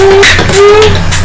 М-м-м.